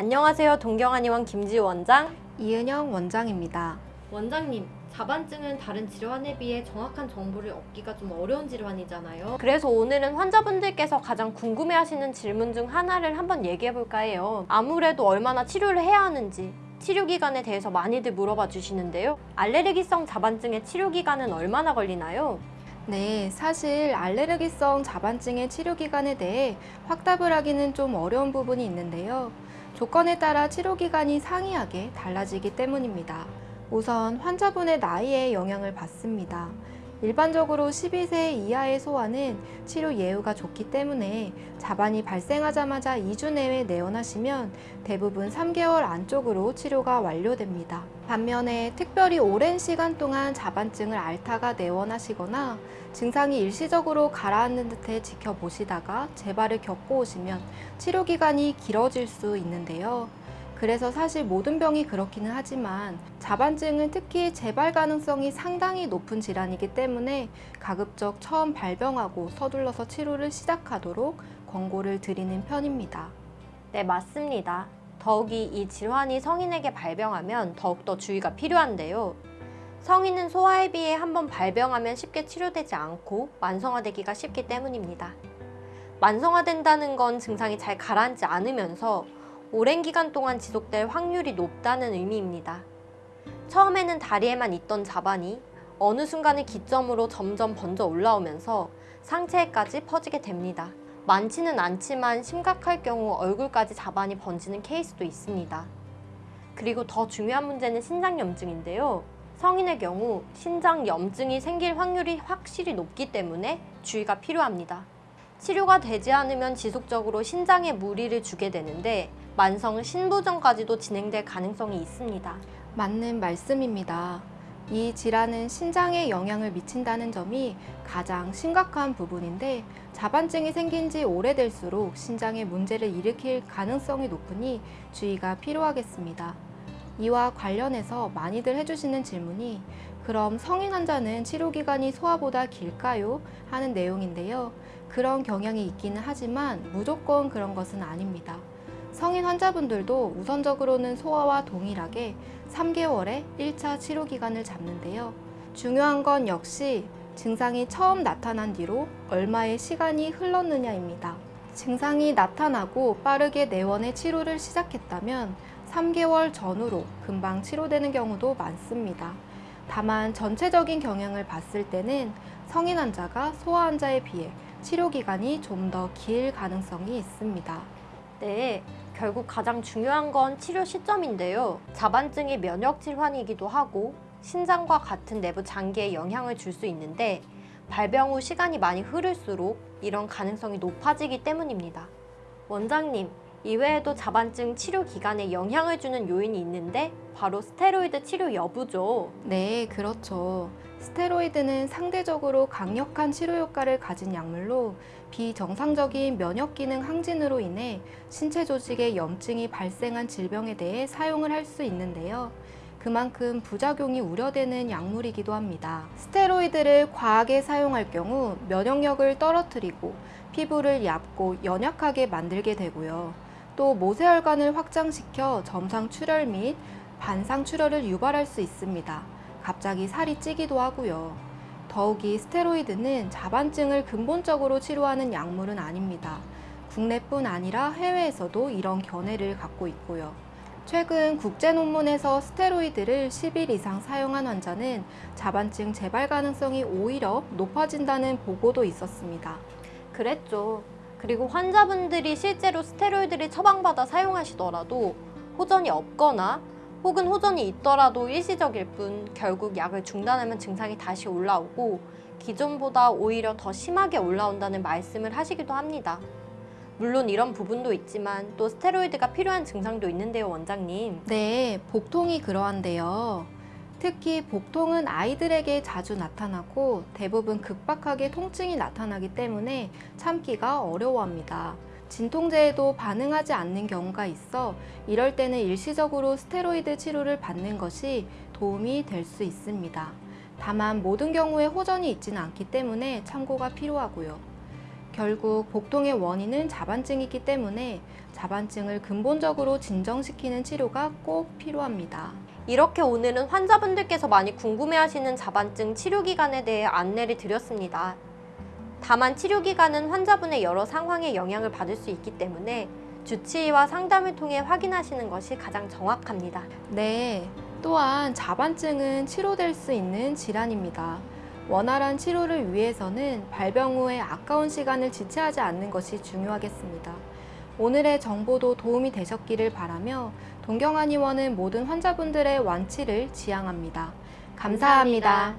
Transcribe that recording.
안녕하세요. 동경한의원 김지 원장. 이은영 원장입니다. 원장님, 자반증은 다른 질환에 비해 정확한 정보를 얻기가 좀 어려운 질환이잖아요. 그래서 오늘은 환자분들께서 가장 궁금해하시는 질문 중 하나를 한번 얘기해볼까 해요. 아무래도 얼마나 치료를 해야 하는지, 치료 기간에 대해서 많이들 물어봐 주시는데요. 알레르기성 자반증의 치료 기간은 얼마나 걸리나요? 네, 사실 알레르기성 자반증의 치료 기간에 대해 확답을 하기는 좀 어려운 부분이 있는데요. 조건에 따라 치료 기간이 상이하게 달라지기 때문입니다. 우선 환자분의 나이에 영향을 받습니다. 일반적으로 12세 이하의 소아는 치료 예후가 좋기 때문에 자반이 발생하자마자 2주 내에 내원하시면 대부분 3개월 안쪽으로 치료가 완료됩니다. 반면에 특별히 오랜 시간 동안 자반증을 앓다가 내원하시거나 증상이 일시적으로 가라앉는 듯해 지켜보시다가 재발을 겪고 오시면 치료 기간이 길어질 수 있는데요. 그래서 사실 모든 병이 그렇기는 하지만 자반증은 특히 재발 가능성이 상당히 높은 질환이기 때문에 가급적 처음 발병하고 서둘러서 치료를 시작하도록 권고를 드리는 편입니다. 네, 맞습니다. 더욱이 이 질환이 성인에게 발병하면 더욱더 주의가 필요한데요. 성인은 소아에 비해 한번 발병하면 쉽게 치료되지 않고 만성화되기가 쉽기 때문입니다. 만성화된다는 건 증상이 잘 가라앉지 않으면서 오랜 기간 동안 지속될 확률이 높다는 의미입니다. 처음에는 다리에만 있던 자반이 어느 순간을 기점으로 점점 번져 올라오면서 상체에까지 퍼지게 됩니다. 많지는 않지만 심각할 경우 얼굴까지 자반이 번지는 케이스도 있습니다. 그리고 더 중요한 문제는 신장염증인데요. 성인의 경우 신장염증이 생길 확률이 확실히 높기 때문에 주의가 필요합니다. 치료가 되지 않으면 지속적으로 신장에 무리를 주게 되는데 만성 신부전까지도 진행될 가능성이 있습니다. 맞는 말씀입니다. 이 질환은 신장에 영향을 미친다는 점이 가장 심각한 부분인데 자반증이 생긴 지 오래될수록 신장에 문제를 일으킬 가능성이 높으니 주의가 필요하겠습니다. 이와 관련해서 많이들 해주시는 질문이 그럼 성인 환자는 치료 기간이 소아보다 길까요? 하는 내용인데요. 그런 경향이 있기는 하지만 무조건 그런 것은 아닙니다. 성인 환자분들도 우선적으로는 소아와 동일하게 3개월의 1차 치료 기간을 잡는데요. 중요한 건 역시 증상이 처음 나타난 뒤로 얼마의 시간이 흘렀느냐입니다. 증상이 나타나고 빠르게 내원의 치료를 시작했다면 3개월 전후로 금방 치료되는 경우도 많습니다. 다만 전체적인 경향을 봤을 때는 성인 환자가 소아 환자에 비해 치료 기간이 좀 더 길 가능성이 있습니다. 네, 결국 가장 중요한 건 치료 시점인데요. 자반증이 면역 질환이기도 하고 신장과 같은 내부 장기에 영향을 줄 수 있는데 발병 후 시간이 많이 흐를수록 이런 가능성이 높아지기 때문입니다. 원장님, 이외에도 자반증 치료 기간에 영향을 주는 요인이 있는데 바로 스테로이드 치료 여부죠. 네, 그렇죠. 스테로이드는 상대적으로 강력한 치료 효과를 가진 약물로 비정상적인 면역 기능 항진으로 인해 신체 조직에 염증이 발생한 질병에 대해 사용을 할 수 있는데요. 그만큼 부작용이 우려되는 약물이기도 합니다. 스테로이드를 과하게 사용할 경우 면역력을 떨어뜨리고 피부를 얇고 연약하게 만들게 되고요. 또 모세혈관을 확장시켜 점상 출혈 및 반상 출혈을 유발할 수 있습니다. 갑자기 살이 찌기도 하고요. 더욱이 스테로이드는 자반증을 근본적으로 치료하는 약물은 아닙니다. 국내뿐 아니라 해외에서도 이런 견해를 갖고 있고요. 최근 국제 논문에서 스테로이드를 10일 이상 사용한 환자는 자반증 재발 가능성이 오히려 높아진다는 보고도 있었습니다. 그랬죠. 그리고 환자분들이 실제로 스테로이드를 처방받아 사용하시더라도 호전이 없거나 혹은 호전이 있더라도 일시적일 뿐 결국 약을 중단하면 증상이 다시 올라오고 기존보다 오히려 더 심하게 올라온다는 말씀을 하시기도 합니다. 물론 이런 부분도 있지만 또 스테로이드가 필요한 증상도 있는데요, 원장님. 네, 복통이 그러한데요. 특히 복통은 아이들에게 자주 나타나고 대부분 극박하게 통증이 나타나기 때문에 참기가 어려워합니다. 진통제에도 반응하지 않는 경우가 있어 이럴 때는 일시적으로 스테로이드 치료를 받는 것이 도움이 될 수 있습니다. 다만 모든 경우에 호전이 있지는 않기 때문에 참고가 필요하고요. 결국 복통의 원인은 자반증이기 때문에 자반증을 근본적으로 진정시키는 치료가 꼭 필요합니다. 이렇게 오늘은 환자분들께서 많이 궁금해하시는 자반증 치료 기간에 대해 안내를 드렸습니다. 다만 치료 기간은 환자분의 여러 상황에 영향을 받을 수 있기 때문에 주치의와 상담을 통해 확인하시는 것이 가장 정확합니다. 네, 또한 자반증은 치료될 수 있는 질환입니다. 원활한 치료를 위해서는 발병 후에 아까운 시간을 지체하지 않는 것이 중요하겠습니다. 오늘의 정보도 도움이 되셨기를 바라며 동경한 의원은 모든 환자분들의 완치를 지향합니다 감사합니다.